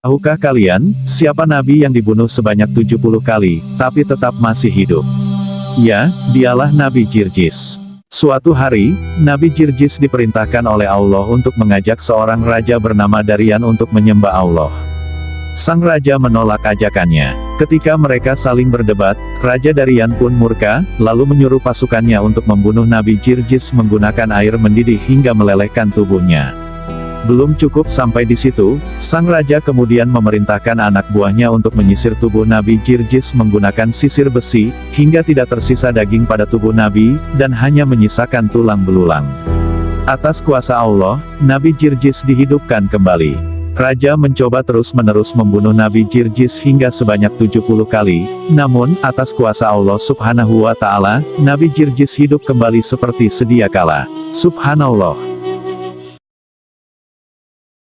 Tahukah kalian, siapa nabi yang dibunuh sebanyak 70 kali, tapi tetap masih hidup? Ya, dialah Nabi Jirjis. Suatu hari, Nabi Jirjis diperintahkan oleh Allah untuk mengajak seorang raja bernama Darian untuk menyembah Allah. Sang raja menolak ajakannya. Ketika mereka saling berdebat, Raja Darian pun murka, lalu menyuruh pasukannya untuk membunuh Nabi Jirjis menggunakan air mendidih hingga melelehkan tubuhnya. Belum cukup sampai di situ, sang raja kemudian memerintahkan anak buahnya untuk menyisir tubuh Nabi Jirjis menggunakan sisir besi, hingga tidak tersisa daging pada tubuh Nabi, dan hanya menyisakan tulang belulang. Atas kuasa Allah, Nabi Jirjis dihidupkan kembali. Raja mencoba terus-menerus membunuh Nabi Jirjis hingga sebanyak 70 kali, namun, atas kuasa Allah subhanahu wa ta'ala, Nabi Jirjis hidup kembali seperti sedia kala. Subhanallah.